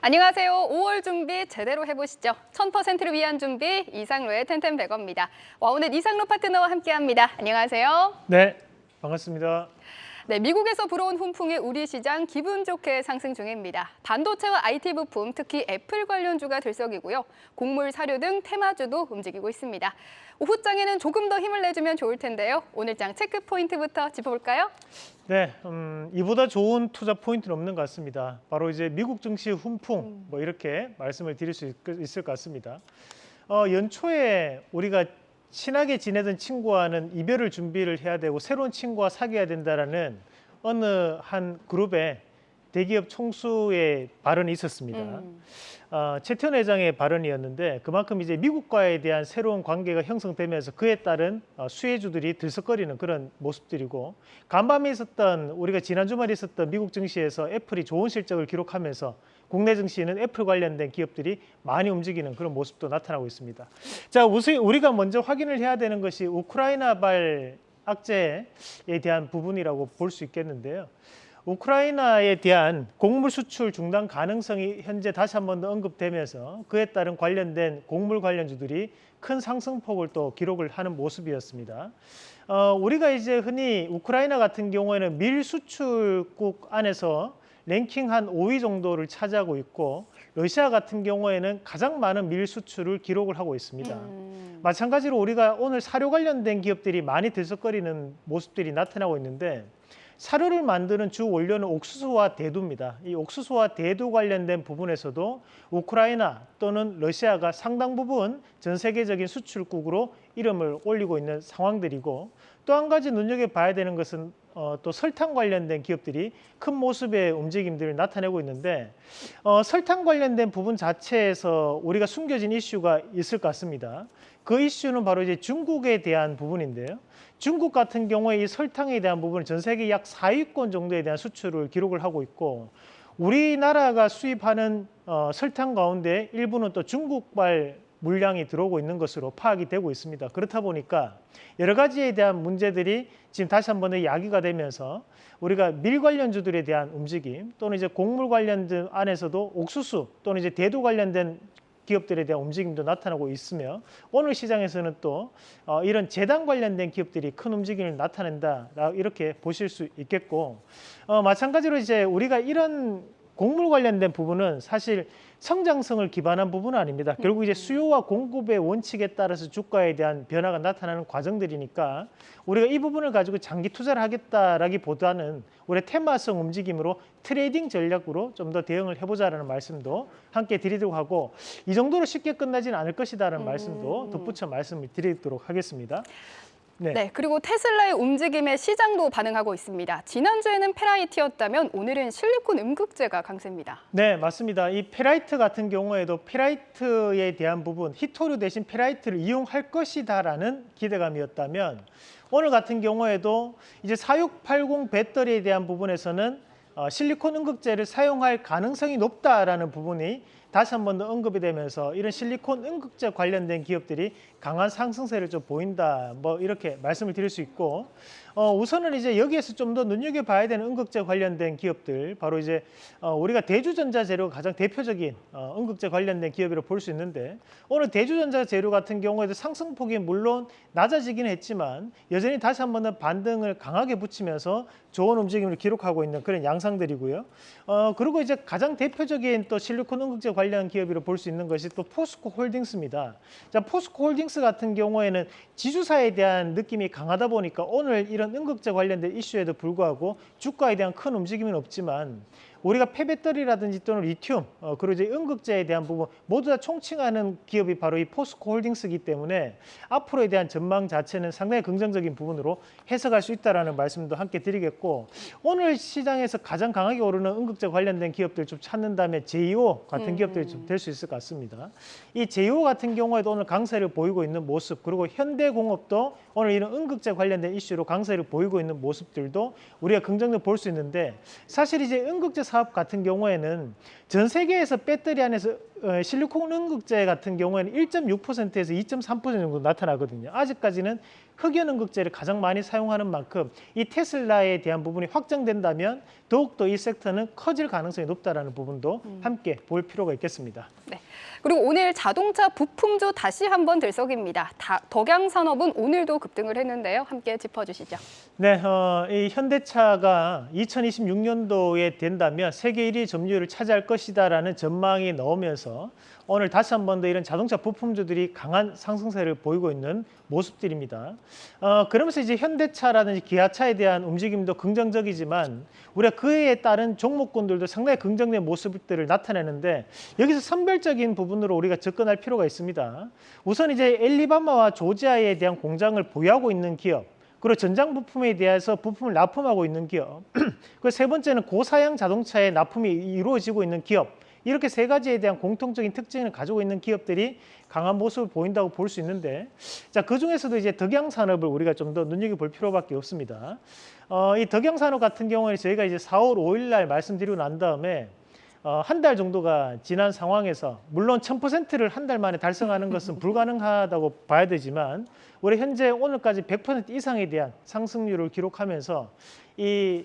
안녕하세요. 5월 준비 제대로 해보시죠. 1000%를 위한 준비 이상로의 텐텐백어입니다. 와, 오늘 이상로 파트너와 함께합니다. 안녕하세요. 네, 반갑습니다. 네, 미국에서 불어온 훈풍이 우리 시장 기분 좋게 상승 중입니다. 반도체와 IT 부품, 특히 애플 관련주가 들썩이고요. 곡물, 사료 등 테마주도 움직이고 있습니다. 오후장에는 조금 더 힘을 내주면 좋을 텐데요. 오늘장 체크 포인트부터 짚어볼까요? 네, 음, 이보다 좋은 투자 포인트는 없는 것 같습니다. 바로 이제 미국 증시 훈풍 뭐 이렇게 말씀을 드릴 수 있, 을것 같습니다. 어, 연초에 우리가 친하게 지내던 친구와는 이별을 준비를 해야 되고 새로운 친구와 사귀어야 된다라는 어느 한 그룹의 대기업 총수의 발언이 있었습니다. 음. 어, 최태원 회장의 발언이었는데 그만큼 이제 미국과에 대한 새로운 관계가 형성되면서 그에 따른 어, 수혜주들이 들썩거리는 그런 모습들이고 간밤에 있었던 우리가 지난 주말에 있었던 미국 증시에서 애플이 좋은 실적을 기록하면서 국내 증시는 애플 관련된 기업들이 많이 움직이는 그런 모습도 나타나고 있습니다. 자, 우선 우리가 먼저 확인을 해야 되는 것이 우크라이나발 악재에 대한 부분이라고 볼 수 있겠는데요. 우크라이나에 대한 곡물 수출 중단 가능성이 현재 다시 한 번 더 언급되면서 그에 따른 관련된 곡물 관련주들이 큰 상승폭을 또 기록을 하는 모습이었습니다. 어, 우리가 이제 흔히 우크라이나 같은 경우에는 밀 수출국 안에서 랭킹 한 5위 정도를 차지하고 있고 러시아 같은 경우에는 가장 많은 밀 수출을 기록을 하고 있습니다. 음. 마찬가지로 우리가 오늘 사료 관련된 기업들이 많이 들썩거리는 모습들이 나타나고 있는데 사료를 만드는 주 원료는 옥수수와 대두입니다. 이 옥수수와 대두 관련된 부분에서도 우크라이나 또는 러시아가 상당 부분 전 세계적인 수출국으로 이름을 올리고 있는 상황들이고 또 한 가지 눈여겨봐야 되는 것은 어, 또 설탕 관련된 기업들이 큰 모습의 움직임들을 나타내고 있는데 어, 설탕 관련된 부분 자체에서 우리가 숨겨진 이슈가 있을 것 같습니다. 그 이슈는 바로 이제 중국에 대한 부분인데요. 중국 같은 경우에 이 설탕에 대한 부분은 전 세계 약 4위권 정도에 대한 수출을 기록을 하고 있고 우리나라가 수입하는 어, 설탕 가운데 일부는 또 중국발 물량이 들어오고 있는 것으로 파악이 되고 있습니다. 그렇다 보니까 여러 가지에 대한 문제들이 지금 다시 한 번 더 야기가 되면서 우리가 밀 관련주들에 대한 움직임 또는 이제 곡물 관련된 안에서도 옥수수 또는 이제 대두 관련된 기업들에 대한 움직임도 나타나고 있으며 오늘 시장에서는 또 어, 이런 재단 관련된 기업들이 큰 움직임을 나타낸다 이렇게 보실 수 있겠고 어, 마찬가지로 이제 우리가 이런 곡물 관련된 부분은 사실 성장성을 기반한 부분은 아닙니다. 결국 이제 수요와 공급의 원칙에 따라서 주가에 대한 변화가 나타나는 과정들이니까 우리가 이 부분을 가지고 장기 투자를 하겠다라기보다는 우리 테마성 움직임으로 trading 전략으로 좀 더 대응을 해보자라는 말씀도 함께 드리도록 하고 이 정도로 쉽게 끝나지는 않을 것이다라는 음. 말씀도 덧붙여 말씀을 드리도록 하겠습니다. 네. 네. 그리고 테슬라의 움직임에 시장도 반응하고 있습니다. 지난주에는 페라이트였다면 오늘은 실리콘 음극재가 강세입니다. 네, 맞습니다. 이 페라이트 같은 경우에도 페라이트에 대한 부분, 희토류 대신 페라이트를 이용할 것이다라는 기대감이었다면 오늘 같은 경우에도 이제 4680 배터리에 대한 부분에서는 어, 실리콘 음극재를 사용할 가능성이 높다라는 부분이 다시 한 번 더 언급이 되면서 이런 실리콘 음극재 관련된 기업들이 강한 상승세를 좀 보인다. 뭐 이렇게 말씀을 드릴 수 있고 어, 우선은 이제 여기에서 좀 더 눈여겨봐야 되는 음극재 관련된 기업들 바로 이제 어, 우리가 대주전자 재료가 가장 대표적인 어, 음극재 관련된 기업이라고 볼 수 있는데 오늘 대주전자 재료 같은 경우에도 상승폭이 물론 낮아지긴 했지만 여전히 다시 한 번 더 반등을 강하게 붙이면서 좋은 움직임을 기록하고 있는 그런 양상들이고요. 어, 그리고 이제 가장 대표적인 또 실리콘 음극재 관련 기업으로 볼 수 있는 것이 또 포스코 홀딩스입니다. 자, 포스코 홀딩스 같은 경우에는 지주사에 대한 느낌이 강하다 보니까 오늘 이런 음극재 관련된 이슈에도 불구하고 주가에 대한 큰 움직임은 없지만 우리가 폐배터리라든지 또는 리튬 어, 그리고 이제 음극재에 대한 부분 모두 다 총칭하는 기업이 바로 이 포스코 홀딩스이기 때문에 앞으로에 대한 전망 자체는 상당히 긍정적인 부분으로 해석할 수 있다라는 말씀도 함께 드리겠고 오늘 시장에서 가장 강하게 오르는 음극재 관련된 기업들 좀 찾는다면 제이오 같은 음. 기업들이 좀 될 수 있을 것 같습니다. 이 제이오 같은 경우에도 오늘 강세를 보이고 있는 모습 그리고 현대공업도 오늘 이런 응급제 관련된 이슈로 강세를 보이고 있는 모습들도 우리가 긍정적으로 볼 수 있는데 사실 이제 응급제 사업 같은 경우에는 전 세계에서 배터리 안에서 어, 실리콘 응급제 같은 경우에는 1.6%에서 2.3% 정도 나타나거든요. 아직까지는 흑연 응급제를 가장 많이 사용하는 만큼 이 테슬라에 대한 부분이 확정된다면 더욱더 이 섹터는 커질 가능성이 높다라는 부분도 함께 볼 필요가 있겠습니다. 네. 그리고 오늘 자동차 부품주 다시 한번 들썩입니다. 다- 덕양산업은 오늘도 급등을 했는데요. 함께 짚어주시죠. 네, 어, 이 현대차가 2026년도에 된다면 세계 1위 점유율을 차지할 것이다라는 전망이 나오면서 오늘 다시 한 번 더 이런 자동차 부품주들이 강한 상승세를 보이고 있는 모습들입니다. 어, 그러면서 이제 현대차라든지 기아차에 대한 움직임도 긍정적이지만 우리가 그에 따른 종목군들도 상당히 긍정적인 모습들을 나타내는데 여기서 선별적인 부분 으로 우리가 접근할 필요가 있습니다. 우선 이제 엘리바마와 조지아에 대한 공장을 보유하고 있는 기업 그리고 전장 부품에 대해서 부품을 납품하고 있는 기업. 그세 번째는 고사양 자동차에 납품이 이루어지고 있는 기업. 이렇게 세 가지에 대한 공통적인 특징을 가지고 있는 기업들이 강한 모습을 보인다고 볼 수 있는데, 자, 그 중에서도 이제 덕양 산업을 우리가 좀 더 눈여겨볼 필요밖에 없습니다. 어, 이 덕양 산업 같은 경우에 저희가 이제 4월 5일 날 말씀드리고 난 다음에 어, 한 달 정도가 지난 상황에서 물론 1000%를 한 달 만에 달성하는 것은 불가능하다고 봐야 되지만 우리 현재 오늘까지 100% 이상에 대한 상승률을 기록하면서 이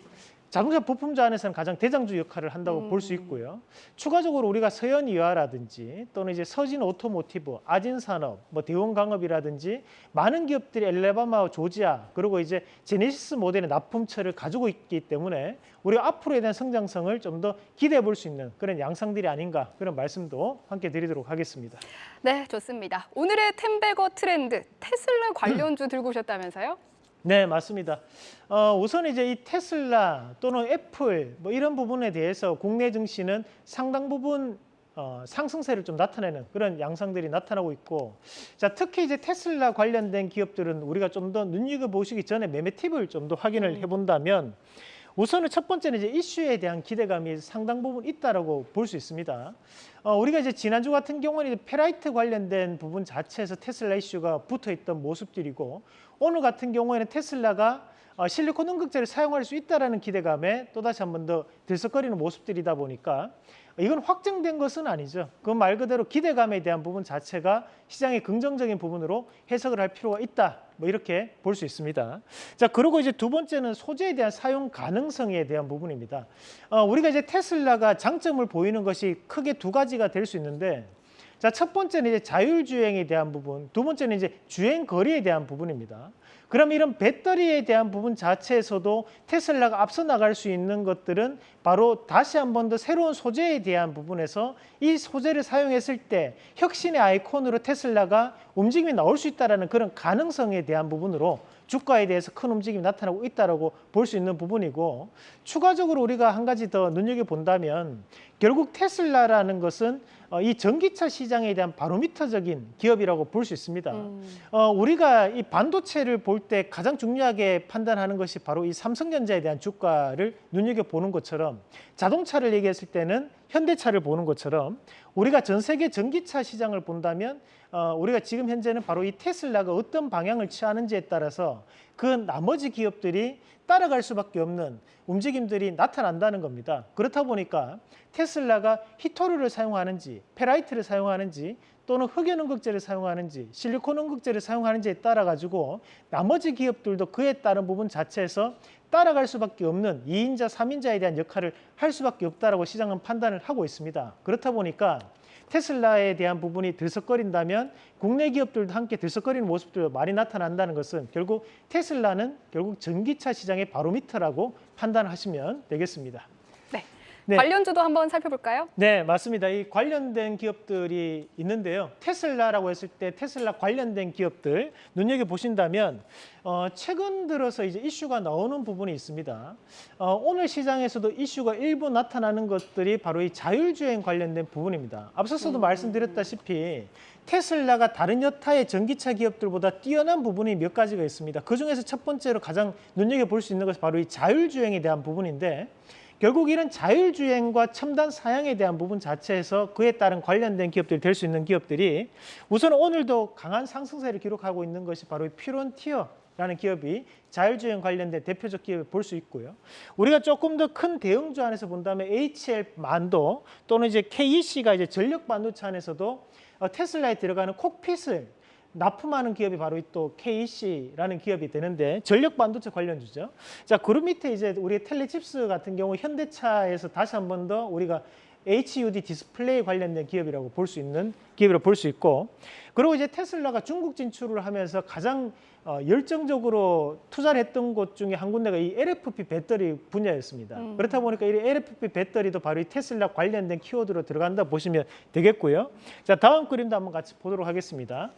자동차 부품주 안에서는 가장 대장주 역할을 한다고 볼수 있고요. 추가적으로 우리가 서연이화라든지 또는 이제 서진 오토모티브, 아진산업, 뭐 대원강업이라든지 많은 기업들이 앨라배마, 조지아 그리고 이제 제네시스 모델의 납품처를 가지고 있기 때문에 우리가 앞으로에 대한 성장성을 좀 더 기대해 볼 수 있는 그런 양상들이 아닌가 그런 말씀도 함께 드리도록 하겠습니다. 네, 좋습니다. 오늘의 ten bagger 트렌드 테슬라 관련주 들고 오셨다면서요? 네, 맞습니다. 어, 우선 이제 이 테슬라 또는 애플 뭐 이런 부분에 대해서 국내 증시는 상당 부분 어, 상승세를 좀 나타내는 그런 양상들이 나타나고 있고, 자 특히 이제 테슬라 관련된 기업들은 우리가 좀 더 눈여겨 보시기 전에 매매 팁을 좀 더 확인을 해본다면. 우선은 첫 번째는 이제 이슈에 대한 기대감이 상당 부분 있다라고 볼 수 있습니다. 어, 우리가 이제 지난주 같은 경우는 페라이트 관련된 부분 자체에서 테슬라 이슈가 붙어 있던 모습들이고 오늘 같은 경우에는 테슬라가 어, 실리콘 응급제를 사용할 수 있다라는 기대감에 또 다시 한 번 더 들썩거리는 모습들이다 보니까 이건 확정된 것은 아니죠. 그말 그대로 기대감에 대한 부분 자체가 시장의 긍정적인 부분으로 해석을 할 필요가 있다. 뭐 이렇게 볼 수 있습니다. 자, 그리고 이제 두 번째는 소재에 대한 사용 가능성에 대한 부분입니다. 어, 우리가 이제 테슬라가 장점을 보이는 것이 크게 두 가지가 될 수 있는데 자, 첫 번째는 이제 자율주행에 대한 부분, 두 번째는 이제 주행 거리에 대한 부분입니다. 그럼 이런 배터리에 대한 부분 자체에서도 테슬라가 앞서 나갈 수 있는 것들은 바로 다시 한 번 더 새로운 소재에 대한 부분에서 이 소재를 사용했을 때 혁신의 아이콘으로 테슬라가 움직임이 나올 수 있다는 그런 가능성에 대한 부분으로 주가에 대해서 큰 움직임이 나타나고 있다고 볼 수 있는 부분이고 추가적으로 우리가 한 가지 더 눈여겨 본다면 결국 테슬라라는 것은 어, 이 전기차 시장에 대한 바로미터적인 기업이라고 볼 수 있습니다. 음. 어, 우리가 이 반도체를 볼 때 가장 중요하게 판단하는 것이 바로 이 삼성전자에 대한 주가를 눈여겨 보는 것처럼 자동차를 얘기했을 때는 현대차를 보는 것처럼 우리가 전 세계 전기차 시장을 본다면 어, 우리가 지금 현재는 바로 이 테슬라가 어떤 방향을 취하는지에 따라서 그 나머지 기업들이 따라갈 수밖에 없는 움직임들이 나타난다는 겁니다. 그렇다 보니까 테슬라가 히토르를 사용하는지 페라이트를 사용하는지 또는 흑연 응급제를 사용하는지 실리콘 응급제를 사용하는지에 따라 가지고 나머지 기업들도 그에 따른 부분 자체에서 따라갈 수밖에 없는 2인자, 3인자에 대한 역할을 할 수밖에 없다라고 시장은 판단을 하고 있습니다. 그렇다 보니까 테슬라에 대한 부분이 들썩거린다면 국내 기업들도 함께 들썩거리는 모습도 많이 나타난다는 것은 결국 테슬라는 결국 전기차 시장의 바로미터라고 판단하시면 되겠습니다. 네. 네. 관련주도 한번 살펴볼까요? 네, 맞습니다. 이 관련된 기업들이 있는데요. 테슬라라고 했을 때 테슬라 관련된 기업들 눈여겨 보신다면 어, 최근 들어서 이제 이슈가 나오는 부분이 있습니다. 어, 오늘 시장에서도 이슈가 일부 나타나는 것들이 바로 이 자율주행 관련된 부분입니다. 앞서서도 말씀드렸다시피 테슬라가 다른 여타의 전기차 기업들보다 뛰어난 부분이 몇 가지가 있습니다. 그 중에서 첫 번째로 가장 눈여겨 볼 수 있는 것이 바로 이 자율주행에 대한 부분인데 결국 이런 자율주행과 첨단 사양에 대한 부분 자체에서 그에 따른 관련된 기업들이 될 수 있는 기업들이 우선 오늘도 강한 상승세를 기록하고 있는 것이 바로 이 퓨런티어 라는 기업이 자율주행 관련된 대표적 기업을 볼 수 있고요. 우리가 조금 더 큰 대형주 안에서 본다면 HL 만도 또는 이제 KEC가 이제 전력 반도체 안에서도 어, 테슬라에 들어가는 콕핏을 납품하는 기업이 바로 이또 KEC라는 기업이 되는데 전력 반도체 관련주죠. 자, 그림 밑에 이제 우리 텔레칩스 같은 경우 현대차에서 다시 한 번 더 우리가 HUD 디스플레이 관련된 기업이라고 볼 수 있는 기업이라고 볼 수 있고 그리고 이제 테슬라가 중국 진출을 하면서 가장 어, 열정적으로 투자를 했던 곳 중에 한 군데가 이 LFP 배터리 분야였습니다. 음. 그렇다 보니까 이 LFP 배터리도 바로 이 테슬라 관련된 키워드로 들어간다 보시면 되겠고요. 자, 다음 그림도 한번 같이 보도록 하겠습니다.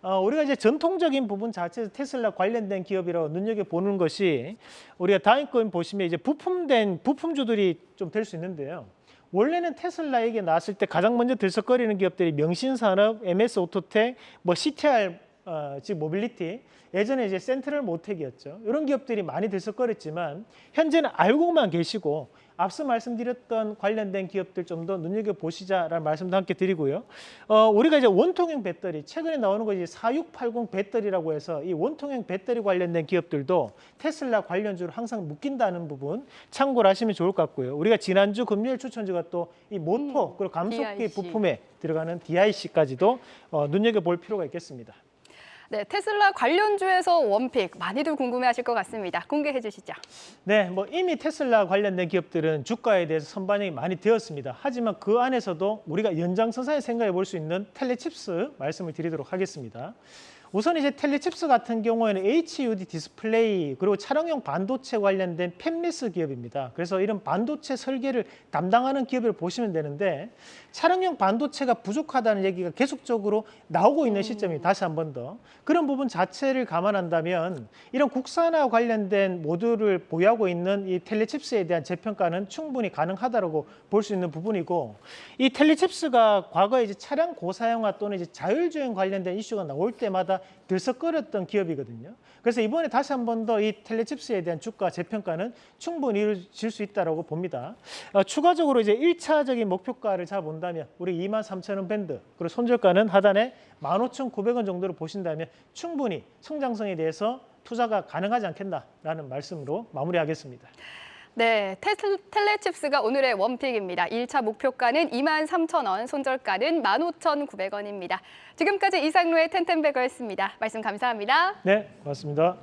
어, 우리가 이제 전통적인 부분 자체에서 테슬라 관련된 기업이라고 눈여겨 보는 것이 우리가 다음 그림 보시면 이제 부품된 부품주들이 좀 될 수 있는데요. 원래는 테슬라 얘기 나왔을 때 가장 먼저 들썩거리는 기업들이 명신산업, MS 오토텍, 뭐 CTR 어, 즉 모빌리티, 예전에 이제 센트럴 모텍이었죠. 이런 기업들이 많이 들썩거렸지만 현재는 알고만 계시고 앞서 말씀드렸던 관련된 기업들 좀 더 눈여겨 보시자라는 말씀도 함께 드리고요. 어, 우리가 이제 원통형 배터리 최근에 나오는 거 이제 4680 배터리라고 해서 이 원통형 배터리 관련된 기업들도 테슬라 관련주로 항상 묶인다는 부분 참고를 하시면 좋을 것 같고요. 우리가 지난주 금요일 추천주가 또 이 모터 음, 그리고 감속기 DIC. 부품에 들어가는 DIC까지도 어, 눈여겨 볼 필요가 있겠습니다. 네, 테슬라 관련주에서 원픽 많이들 궁금해하실 것 같습니다. 공개해 주시죠. 네, 뭐 이미 테슬라 관련된 기업들은 주가에 대해서 선반영이 많이 되었습니다. 하지만 그 안에서도 우리가 연장선상에 생각해 볼 수 있는 텔레칩스 말씀을 드리도록 하겠습니다. 우선 이제 텔레칩스 같은 경우에는 HUD 디스플레이 그리고 차량용 반도체 관련된 팹리스 기업입니다. 그래서 이런 반도체 설계를 담당하는 기업을 보시면 되는데 차량용 반도체가 부족하다는 얘기가 계속적으로 나오고 있는 시점이 다시 한 번 더 그런 부분 자체를 감안한다면 이런 국산화 관련된 모듈을 보유하고 있는 이 텔레칩스에 대한 재평가는 충분히 가능하다고 볼 수 있는 부분이고 이 텔레칩스가 과거에 이제 차량 고사양화 또는 이제 자율주행 관련된 이슈가 나올 때마다 들썩거렸던 기업이거든요. 그래서 이번에 다시 한 번 더 이 텔레칩스에 대한 주가 재평가는 충분히 이루어질 수 있다고 봅니다. 어, 추가적으로 이제 1차적인 목표가를 잡아본다 면 우리 2만 3천 원 밴드 그리고 손절가는 하단에 15,900원 정도로 보신다면 충분히 성장성에 대해서 투자가 가능하지 않겠나라는 말씀으로 마무리하겠습니다. 네, 텔레칩스가 오늘의 원픽입니다. 1차 목표가는 2만 3천 원, 손절가는 15,900원입니다. 지금까지 이상로의 텐텐베거였습니다. 말씀 감사합니다. 네, 고맙습니다.